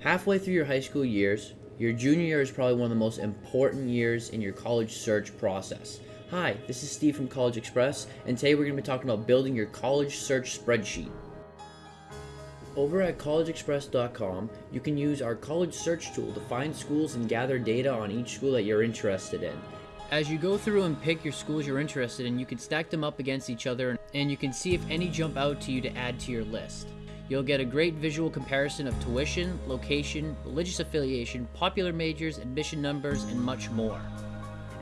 Halfway through your high school years, your junior year is probably one of the most important years in your college search process. Hi, this is Steve from College Express, and today we're going to be talking about building your college search spreadsheet. Over at collegeexpress.com, you can use our college search tool to find schools and gather data on each school that you're interested in. As you go through and pick your schools you're interested in, you can stack them up against each other and you can see if any jump out to you to add to your list. You'll get a great visual comparison of tuition, location, religious affiliation, popular majors, admission numbers, and much more.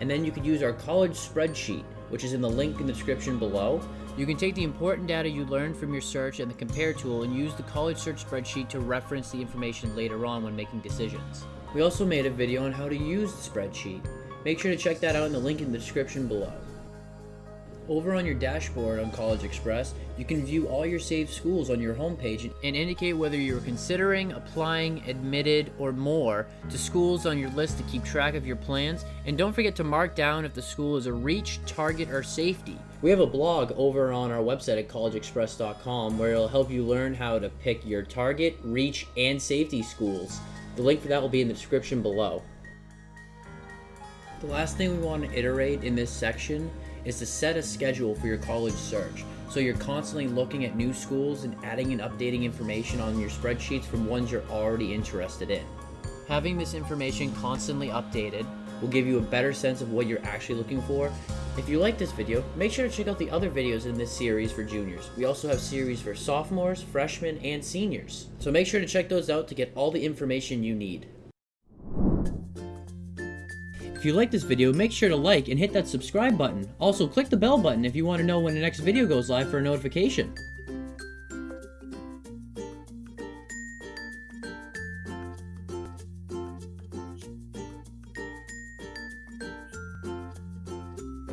And then you could use our college spreadsheet, which is in the link in the description below. You can take the important data you learned from your search and the compare tool and use the college search spreadsheet to reference the information later on when making decisions. We also made a video on how to use the spreadsheet. Make sure to check that out in the link in the description below. Over on your dashboard on College Express, you can view all your saved schools on your homepage and indicate whether you're considering applying, admitted, or more to schools on your list to keep track of your plans. And don't forget to mark down if the school is a reach, target, or safety. We have a blog over on our website at collegeexpress.com where it'll help you learn how to pick your target, reach, and safety schools. The link for that will be in the description below. The last thing we want to iterate in this section is to set a schedule for your college search. So you're constantly looking at new schools and adding and updating information on your spreadsheets from ones you're already interested in. Having this information constantly updated will give you a better sense of what you're actually looking for. If you like this video, make sure to check out the other videos in this series for juniors. We also have series for sophomores, freshmen, and seniors. So make sure to check those out to get all the information you need. If you like this video, make sure to like and hit that subscribe button. Also, click the bell button if you want to know when the next video goes live for a notification.